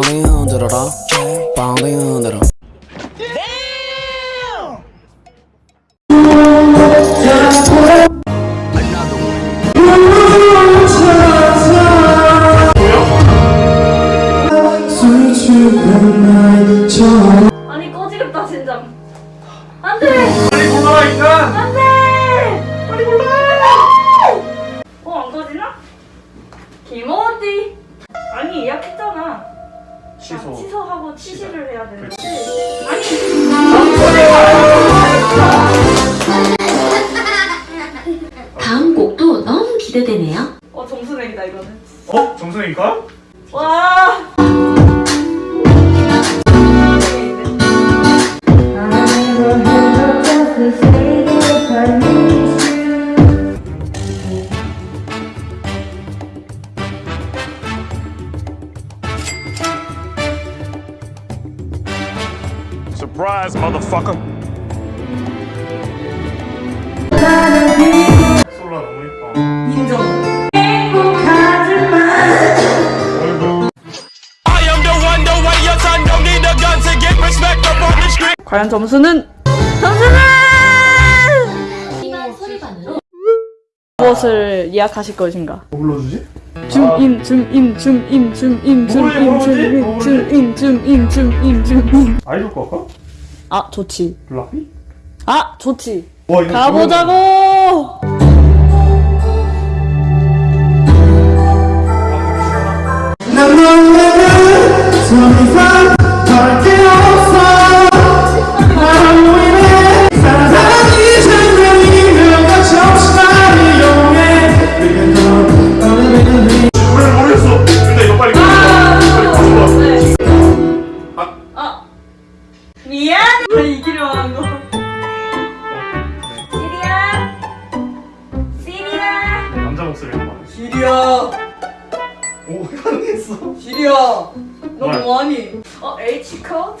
빨리 흔들어라. 빨리 흔들어. 다음 곡도 너무 기대되네요. 어, 정수랭이다, 이거는. 어? 정수랭일까? 와! 과연 점수는? 점수는! 무엇을 예약하실 것인가? 뭐 불러주지? 줌인 줌인 줌인 줌인 줌인 줌인 줌인 줌인 줌인 줌인 아이돌 거 할까? 아 좋지 블라피? 아 좋지 와, 가보자고 나나나나 소리가 H code.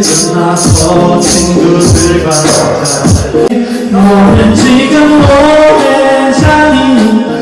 끝나서 친구들과 노래 지금 오래 자리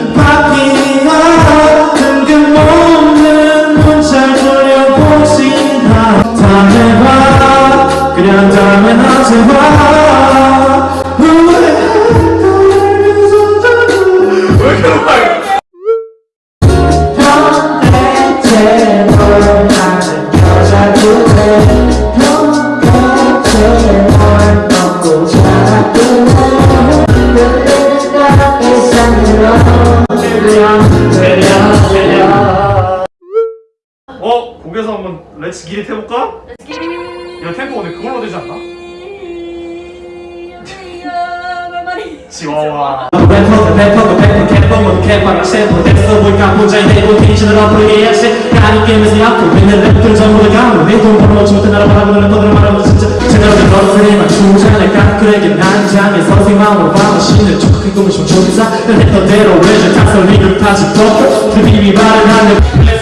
셰퍼 됐어 보니까 혼자의 내고 텐션을 앞으로게 해야지 나는 게임에서 약도 있는 랩들 전부 다 가면 내돈 벌어놓지 못해 나라 바라보는 래퍼들을 말하면 진짜 제대로 된 주지 않을까 그에게 난 장에 선생 마음으로 밤을 쉬는 척큰 꿈을 좀 조사. 했던 대로 외줄 탁설 리그 파지 덮어 드림이 말을 하는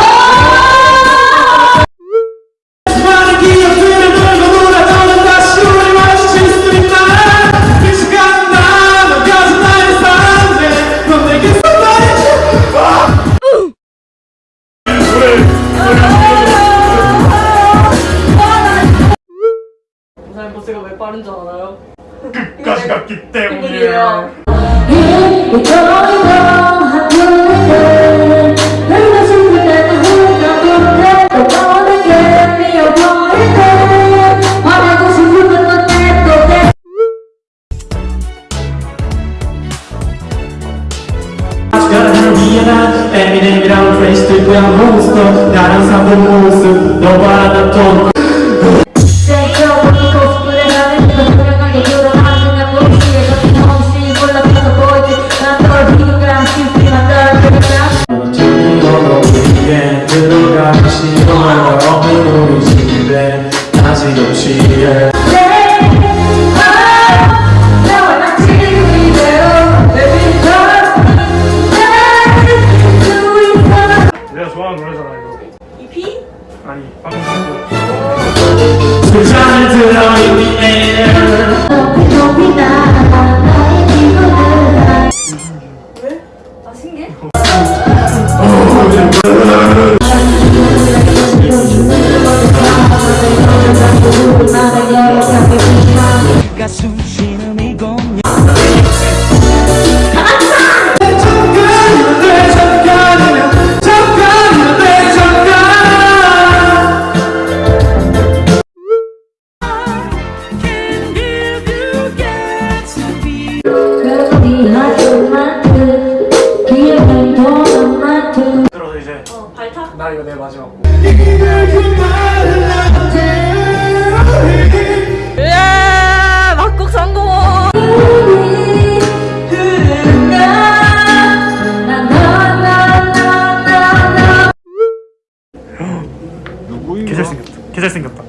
개잘생겼다 개잘생겼다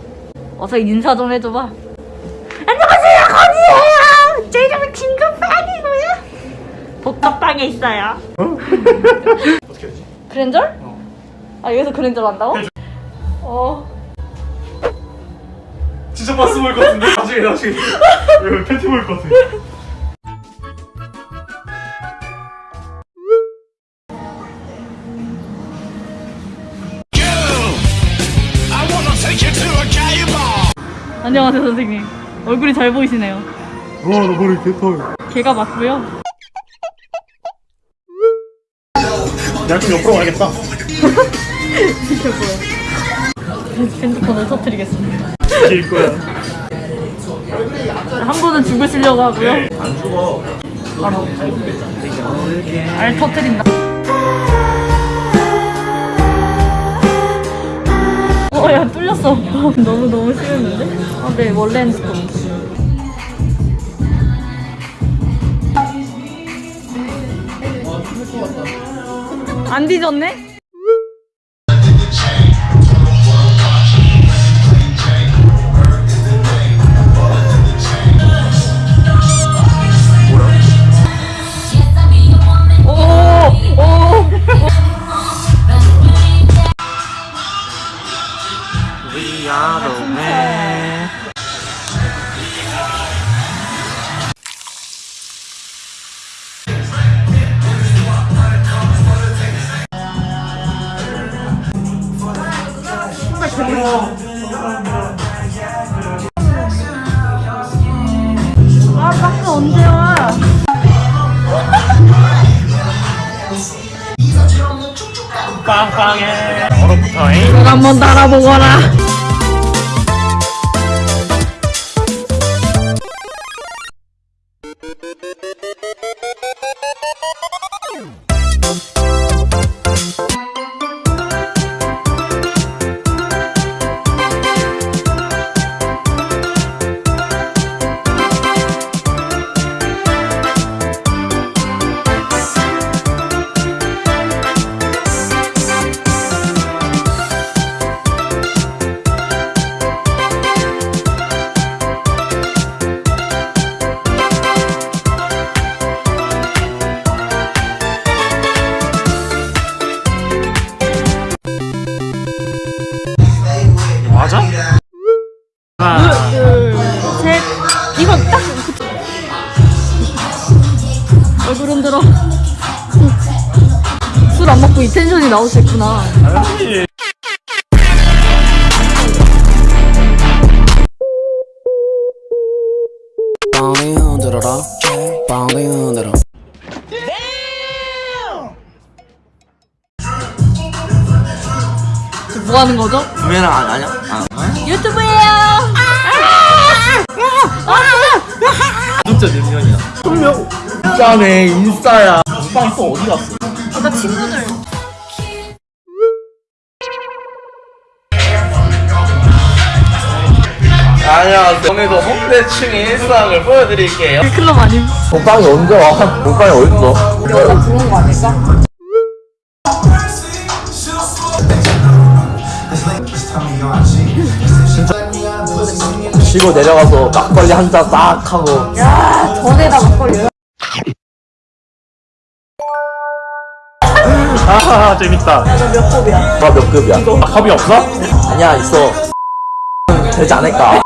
어서 인사 좀 해줘봐. 안녕하세요, 건이에요. 제 이름은 진급빵이고요. 복합방에 있어요. 어떻게 하지? 그랜절? 아 여기서 그랜절 한다고? 어. 진짜 바스 보일 것 같은데? 나중에 나중에 팬티 보일 것 같아 안녕하세요 선생님. 얼굴이 잘 보이시네요. 와나 머리 개털 걔가 맞고요. 내가 좀 옆으로 가야겠다 핸드폰을 터뜨리겠습니다. 길 거야 한 분은 죽으시려고 하고요. 안 죽어. 바로 알 터뜨린다. 어, 야, 뚫렸어. 너무, 너무 심했는데? 아, 네, 원래 핸드폰. 안 뒤졌네? 아, 박스 언제 와? 빵빵해. 얼음부터잉. 이거 한번 달아보거라. 얼굴 흔들어. 술 안 먹고 이 텐션이 나올 수 있구나. 아니. 지금 뭐 하는 거죠? 구매는 안 하냐? 아. 유튜브예요. 짜네 인싸야 빵이 또 어디 갔어? 나 친구들. 안녕하세요 오늘도 홍대충의 일상을 보여드릴게요 클럽 아님? 오빵이 언제 와? 오빵이 어딨어? 여자 부른 거 아닐까? 쉬고 내려가서 막걸리 한 잔 싹 하고 야, 전에다 막걸리. 아 재밌다. 몇 kop이야? 너몇 급이야? 아, 컵이 없어? 아니야 있어 되지 않을까?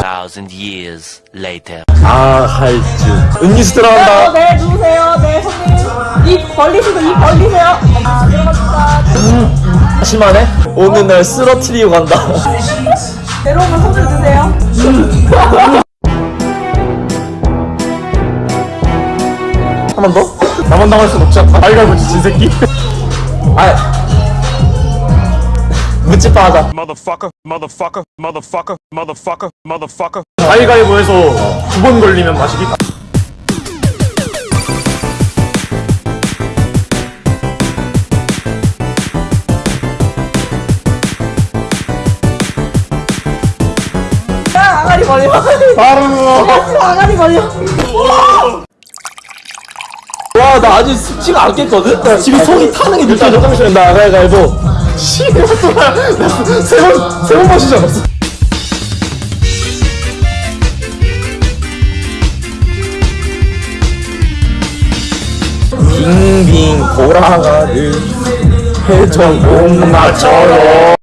Thousand years later. 아 할지 음료수 들어간다 네, 누우세요. 네, 손님. 입 벌리시고 입 벌리세요. 아, 들어갑니다. 심하네? 오늘 날 쓰러트리고 간다 내려오면 손을 드세요. 한 번 더? 나만 당할 순 없지 않나? 아이가 진 새끼. 아 묻지빠 하자 Motherfucker, motherfucker, motherfucker, motherfucker, motherfucker. 가위가위보에서 두 번 걸리면 마시기. 야, 아가리 벌려. 바로. 아가리 벌려. 와나 아직 숙지가 않겠거든? 지금 속이 타는 게 느껴져 잠시만 나 가위가위보 세번 세번 마시지 않았어? 빙빙 돌아가는 회전 목마처럼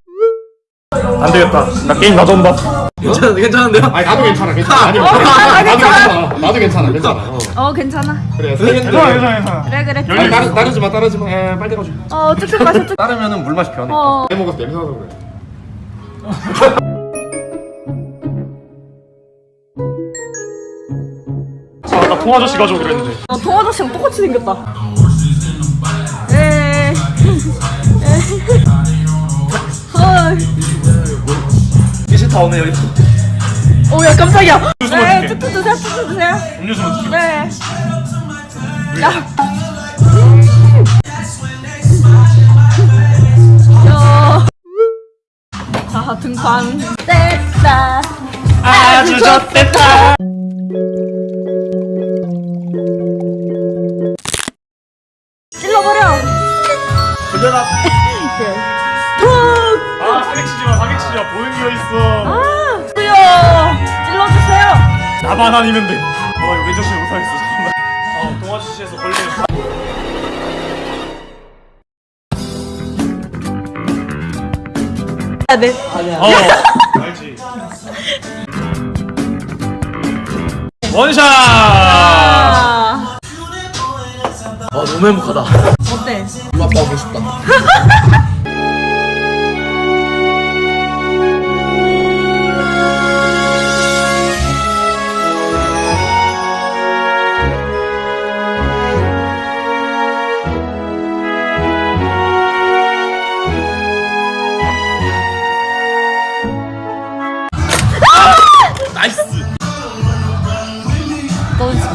안 되겠다. 나 게임 놔둔다. 괜찮, 괜찮은데요? 아니 나도 괜찮아. 괜찮아. 아니 나도 괜찮아. 나도 괜찮아. 괜찮아. 어, 괜찮아. 그래. 괜찮아. 괜찮아. 괜찮아. 그래, 그래. 아니 따르 따르지 마. 따르지 마. 에 빨리 가줘. 어, 쭉쭉 마셔, 쭉. 따르면은 물 맛이 변해. 어. 내 먹어서 냄새 나서 그래. 아, 나 통아저씨 가져오기로 했는데. 어, 동아저씨랑 똑같이 생겼다. 에이. 에이. 미시타 오늘 여기 오, 야, 깜짝이야. 네. 쭉쭉 드세요, 쭉쭉 드세요. 음료수만 줄게. 네. 야. 야. 자, 등판. 됐다. 아주 좋댔다. 찔러버려. 돌려라 보는 거 있어. 아, 수요. 찔러주세요. 나만 아니면 돼. 와 이거 왼쪽씩 못하겠어. 잠깐만. 어 동아저씨에서 걸리면. 네. 어 알지 원샷 아, 아 너무 행복하다 어때? 엄마 아빠 보고 싶다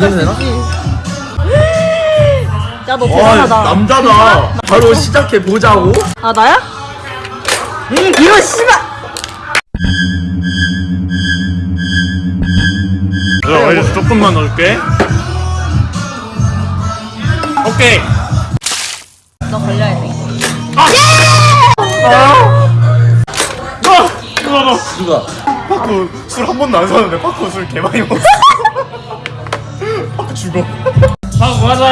너 이러면 되나? 야너 와 대단하다. 남자다 바로 시작해 보자고 아 나야? 이거 씨발. 야 이제 조금만 넣을게 오케이 너 걸려야 돼. 아! 누가 너 누가? 파쿠 술 한 번도 안 사는데 파쿠 술 개 많이 먹었어 죽어 파쿠 가자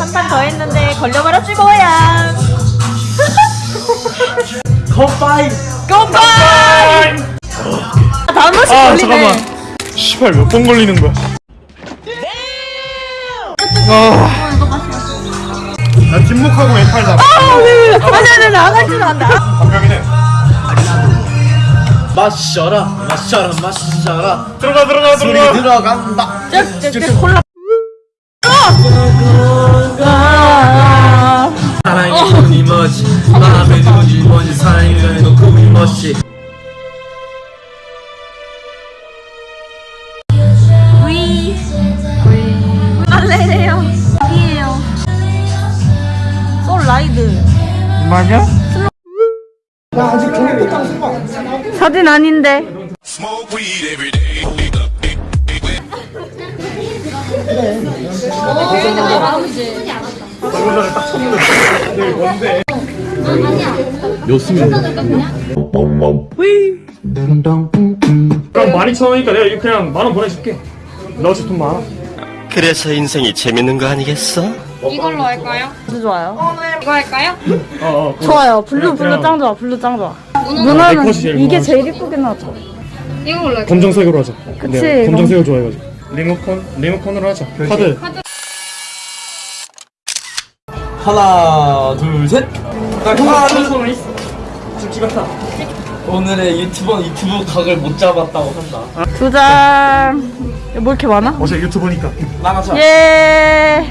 한판 더 했는데 걸려버렸지 뭐야. 컵바이 컴파이. 다한 번씩 아 걸리네. 잠깐만 시발 몇 번 걸리는 거야 아. 나 뒷목하고 왼팔 잡아 아니 아니 나갈 줄 안다. 방금이네 마셔라 마셔라 마셔라 들어가 들어가 들어가 들어간다 쩍쩍쩍 콜라. 사랑이 눈이 멋지 마음에 눈이 뭔지 사랑이 너 꿈이 멋지 위. 알레레요. 이에요. 솔 라이드. 맞아? 사진 아닌데. 그럼 많이 처음이니까 내가 이거 그냥 만 원 보내줄게 너 어차피 돈 많아 그래서 인생이 재밌는 거 아니겠어? 이걸로 할까요? 아주 좋아요. 이거 할까요? 어 어 좋아요. blue blue 짱 좋아. blue 짱 좋아. 네 컷이 제일 이게 무난하지. 제일 이쁘게 나죠. 이걸로 할까요? 검정색으로 하자 그치, 내가 검정색을 좋아해가지고 리모컨? 리모컨으로 하자 카드 하나 둘셋 하나 둘 오늘의 유튜버는 유튜브 각을 못 잡았다고 한다 두 장. 뭐 이렇게 많아? 어제 유튜브니까 나가자 예.